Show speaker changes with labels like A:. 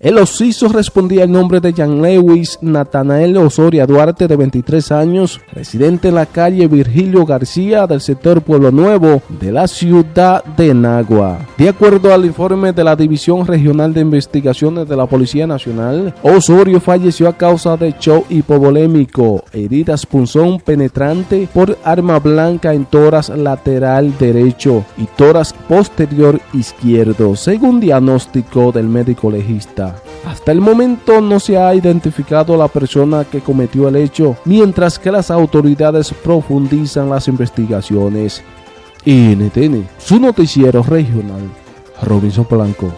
A: El osiso respondía el nombre de Jan Lewis Natanael Osoria Duarte, de 23 años, residente en la calle Virgilio García del sector Pueblo Nuevo de la ciudad de Nagua. De acuerdo al informe de la División Regional de Investigaciones de la Policía Nacional, Osorio falleció a causa de show hipovolémico, heridas punzón penetrante por arma blanca en toras lateral derecho y toras posterior izquierdo, según diagnóstico del médico legista. Hasta el momento no se ha identificado la persona que cometió el hecho, mientras que las autoridades profundizan las investigaciones. NTN, su noticiero regional, Robinson Blanco.